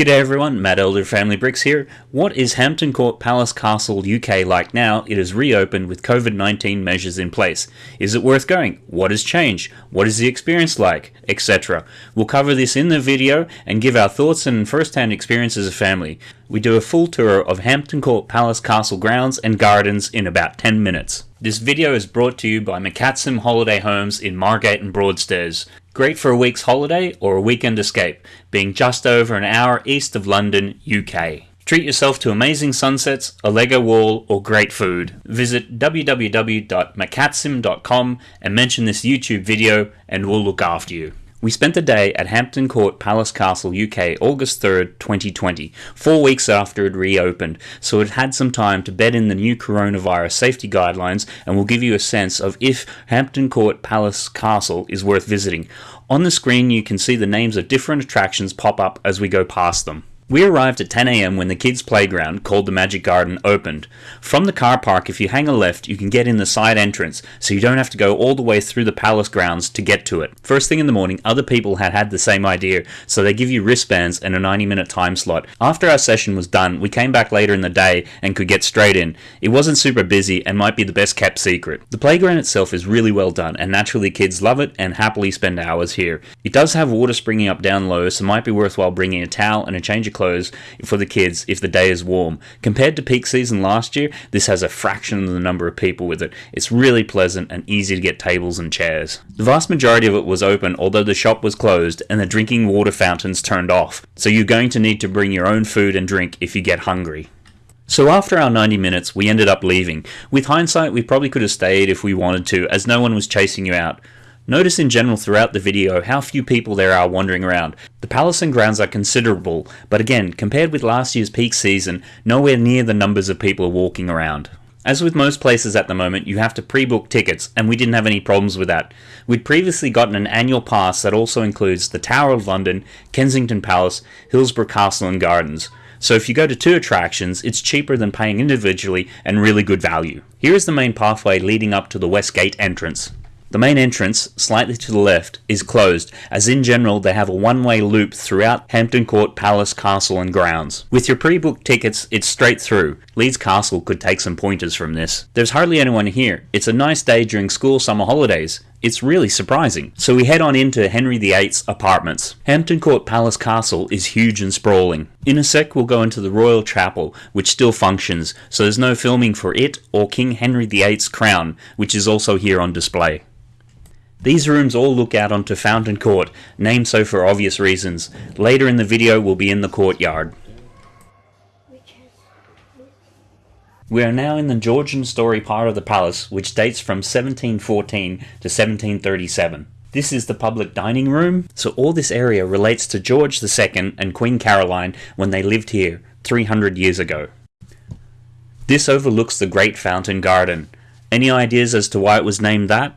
G'day everyone, Matt Elder Family Bricks here. What is Hampton Court Palace Castle UK like now it is reopened with COVID-19 measures in place? Is it worth going? What has changed? What is the experience like? Etc. We'll cover this in the video and give our thoughts and first-hand experience as a family. We do a full tour of Hampton Court Palace Castle grounds and gardens in about 10 minutes. This video is brought to you by McCatsim Holiday Homes in Margate and Broadstairs. Great for a week's holiday or a weekend escape, being just over an hour east of London, UK. Treat yourself to amazing sunsets, a Lego wall, or great food. Visit www.macatsim.com and mention this YouTube video and we'll look after you. We spent the day at Hampton Court Palace Castle, UK, August 3rd, 2020, four weeks after it reopened, so it had some time to bed in the new coronavirus safety guidelines and will give you a sense of if Hampton Court Palace Castle is worth visiting. On the screen you can see the names of different attractions pop up as we go past them. We arrived at 10am when the kids' playground, called the Magic Garden, opened. From the car park, if you hang a left, you can get in the side entrance, so you don't have to go all the way through the palace grounds to get to it. First thing in the morning, other people had had the same idea, so they give you wristbands and a 90 minute time slot. After our session was done, we came back later in the day and could get straight in. It wasn't super busy and might be the best kept secret. The playground itself is really well done, and naturally kids love it and happily spend hours here. It does have water springing up down low, so might be worthwhile bringing a towel and a change of clothes for the kids if the day is warm. Compared to peak season last year, this has a fraction of the number of people with it. It's really pleasant and easy to get tables and chairs. The vast majority of it was open, although the shop was closed and the drinking water fountains turned off, so you're going to need to bring your own food and drink if you get hungry. So after our 90 minutes, we ended up leaving. With hindsight, we probably could have stayed if we wanted to, as no one was chasing you out. Notice in general throughout the video how few people there are wandering around. The palace and grounds are considerable, but again, compared with last year's peak season, nowhere near the numbers of people walking around. As with most places at the moment, you have to pre-book tickets, and we didn't have any problems with that. We'd previously gotten an annual pass that also includes the Tower of London, Kensington Palace, Hillsborough Castle and Gardens. So if you go to two attractions, it's cheaper than paying individually and really good value. Here is the main pathway leading up to the West Gate entrance. The main entrance, slightly to the left, is closed, as in general they have a one-way loop throughout Hampton Court Palace Castle and grounds. With your pre-booked tickets, it's straight through. Leeds Castle could take some pointers from this. There's hardly anyone here. It's a nice day during school summer holidays. It's really surprising. So we head on into Henry VIII's apartments. Hampton Court Palace Castle is huge and sprawling. In a sec we'll go into the Royal Chapel, which still functions, so there's no filming for it or King Henry VIII's crown, which is also here on display. These rooms all look out onto Fountain Court, named so for obvious reasons. Later in the video we'll be in the courtyard. We are now in the Georgian story part of the palace, which dates from 1714 to 1737. This is the public dining room, so all this area relates to George II and Queen Caroline when they lived here 300 years ago. This overlooks the Great Fountain Garden. Any ideas as to why it was named that?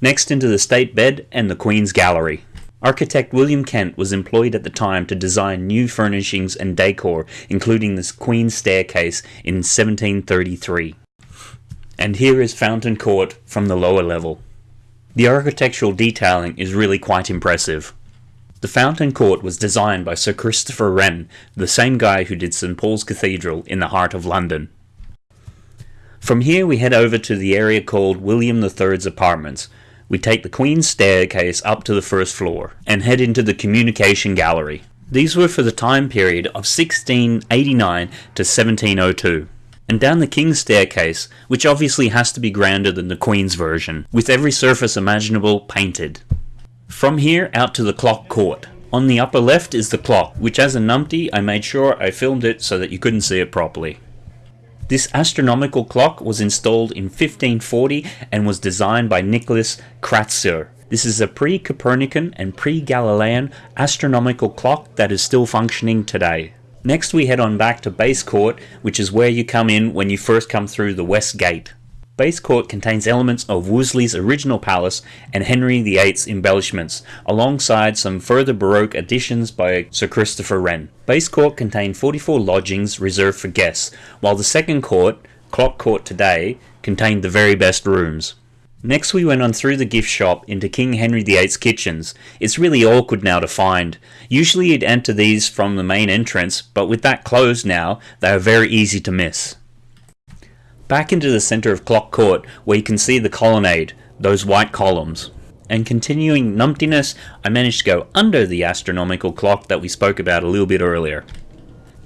Next into the state bed and the Queen's Gallery. Architect William Kent was employed at the time to design new furnishings and decor, including the Queen's Staircase in 1733. And here is Fountain Court from the lower level. The architectural detailing is really quite impressive. The Fountain Court was designed by Sir Christopher Wren, the same guy who did St Paul's Cathedral in the heart of London. From here we head over to the area called William III's apartments, we take the Queen's staircase up to the first floor and head into the communication gallery. These were for the time period of 1689 to 1702. And down the King's staircase, which obviously has to be grander than the Queen's version, with every surface imaginable painted. From here out to the clock court. On the upper left is the clock, which as a numpty I made sure I filmed it so that you couldn't see it properly. This astronomical clock was installed in 1540 and was designed by Nicholas Kratzer. This is a pre-Copernican and pre-Galilean astronomical clock that is still functioning today. Next we head on back to Base Court, which is where you come in when you first come through the West Gate. Base Court contains elements of Wolsey's original palace and Henry VIII's embellishments, alongside some further Baroque additions by Sir Christopher Wren. Base Court contained 44 lodgings reserved for guests, while the second court, Clock Court today, contained the very best rooms. Next, we went on through the gift shop into King Henry VIII's kitchens. It's really awkward now to find. Usually, you'd enter these from the main entrance, but with that closed now, they are very easy to miss. Back into the centre of Clock Court, where you can see the colonnade, those white columns. And continuing numptiness, I managed to go under the astronomical clock that we spoke about a little bit earlier.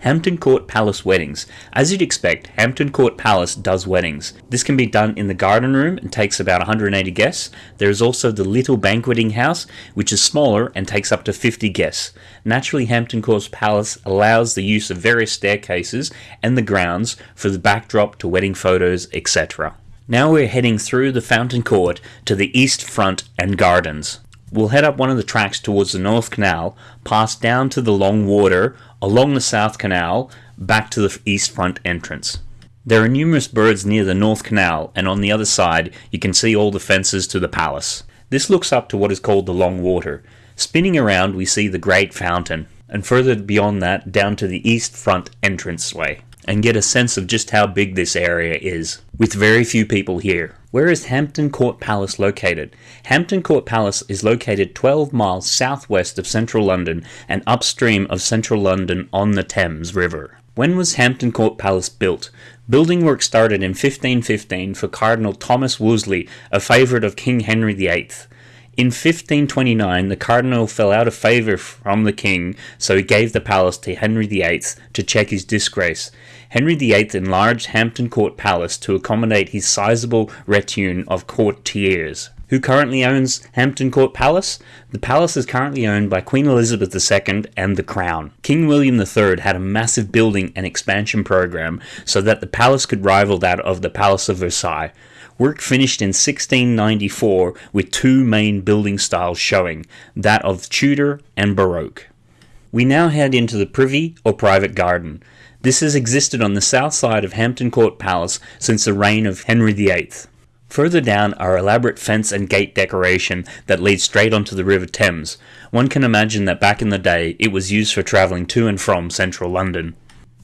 Hampton Court Palace Weddings. As you'd expect, Hampton Court Palace does weddings. This can be done in the garden room and takes about 180 guests. There is also the Little Banqueting House, which is smaller and takes up to 50 guests. Naturally, Hampton Court Palace allows the use of various staircases and the grounds for the backdrop to wedding photos, etc. Now we're heading through the Fountain Court to the east front and gardens. We'll head up one of the tracks towards the North Canal, pass down to the Long Water, along the South Canal, back to the east front entrance. There are numerous birds near the North Canal, and on the other side you can see all the fences to the palace. This looks up to what is called the Long Water. Spinning around we see the Great Fountain, and further beyond that down to the east front entranceway, and get a sense of just how big this area is, with very few people here. Where is Hampton Court Palace located? Hampton Court Palace is located 12 miles southwest of central London and upstream of central London on the Thames River. When was Hampton Court Palace built? Building work started in 1515 for Cardinal Thomas Wolsey, a favourite of King Henry VIII. In 1529, the cardinal fell out of favour from the king, so he gave the palace to Henry VIII to check his disgrace. Henry VIII enlarged Hampton Court Palace to accommodate his sizable retinue of courtiers. Who currently owns Hampton Court Palace? The palace is currently owned by Queen Elizabeth II and the Crown. King William III had a massive building and expansion program so that the palace could rival that of the Palace of Versailles. Work finished in 1694 with two main building styles showing, that of Tudor and Baroque. We now head into the privy or private garden. This has existed on the south side of Hampton Court Palace since the reign of Henry VIII. Further down are elaborate fence and gate decoration that lead straight onto the River Thames. One can imagine that back in the day it was used for travelling to and from central London.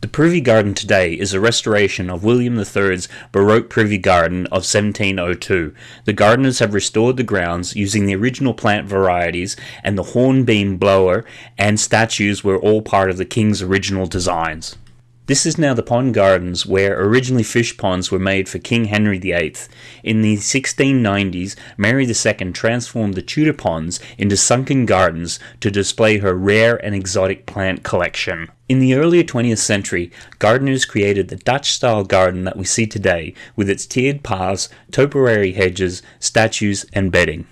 The Privy Garden today is a restoration of William III's Baroque Privy Garden of 1702. The gardeners have restored the grounds using the original plant varieties, and the hornbeam bower and statues were all part of the King's original designs. This is now the pond gardens where originally fish ponds were made for King Henry VIII. In the 1690s, Mary II transformed the Tudor ponds into sunken gardens to display her rare and exotic plant collection. In the earlier 20th century, gardeners created the Dutch style garden that we see today with its tiered paths, topiary hedges, statues, and bedding.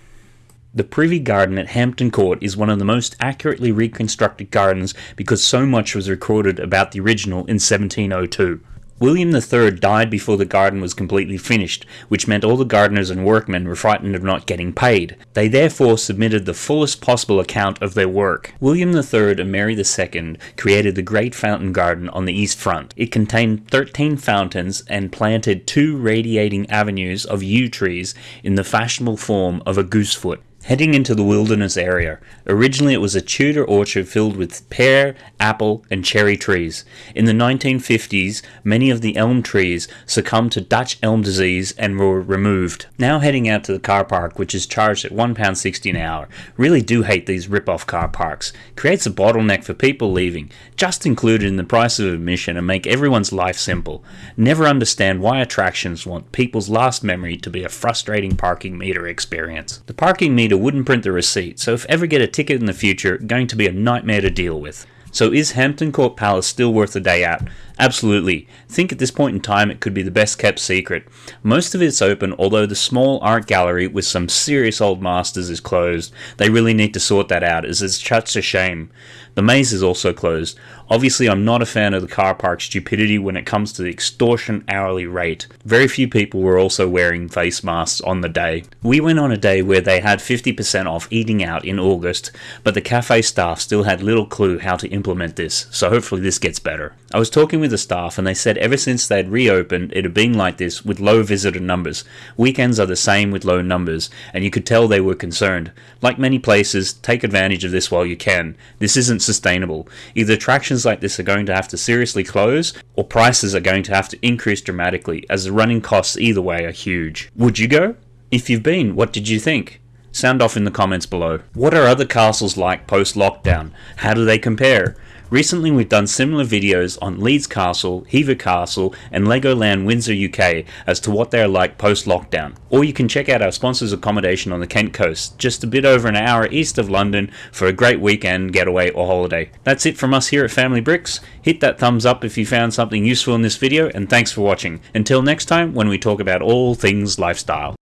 The Privy Garden at Hampton Court is one of the most accurately reconstructed gardens because so much was recorded about the original in 1702. William III died before the garden was completely finished, which meant all the gardeners and workmen were frightened of not getting paid. They therefore submitted the fullest possible account of their work. William III and Mary II created the Great Fountain Garden on the east front. It contained 13 fountains and planted two radiating avenues of yew trees in the fashionable form of a goosefoot. Heading into the wilderness area. Originally, it was a Tudor orchard filled with pear, apple, and cherry trees. In the 1950s, many of the elm trees succumbed to Dutch elm disease and were removed. Now heading out to the car park, which is charged at £1.60 an hour. Really do hate these rip-off car parks. Creates a bottleneck for people leaving, just included in the price of admission and make everyone's life simple. Never understand why attractions want people's last memory to be a frustrating parking meter experience. The parking meter wouldn't print the receipt, so if ever get a ticket in the future, going to be a nightmare to deal with. So is Hampton Court Palace still worth a day out? Absolutely. Think at this point in time it could be the best kept secret. Most of it's open, although the small art gallery with some serious old masters is closed. They really need to sort that out, as it's such a shame. The maze is also closed. Obviously, I'm not a fan of the car park stupidity when it comes to the extortion hourly rate. Very few people were also wearing face masks on the day. We went on a day where they had 50% off eating out in August, but the cafe staff still had little clue how to implement this, so hopefully this gets better. I was talking with the staff and they said ever since they'd reopened it had been like this with low visitor numbers. Weekends are the same with low numbers, and you could tell they were concerned. Like many places, take advantage of this while you can. This isn't sustainable. Either attractions like this are going to have to seriously close, or prices are going to have to increase dramatically, as the running costs either way are huge. Would you go? If you've been, what did you think? Sound off in the comments below. What are other castles like post lockdown? How do they compare? Recently, we've done similar videos on Leeds Castle, Hever Castle, and Legoland Windsor UK as to what they are like post lockdown. Or you can check out our sponsors' accommodation on the Kent coast, just a bit over an hour east of London, for a great weekend getaway or holiday. That's it from us here at Family Bricks. Hit that thumbs up if you found something useful in this video, and thanks for watching. Until next time, when we talk about all things lifestyle.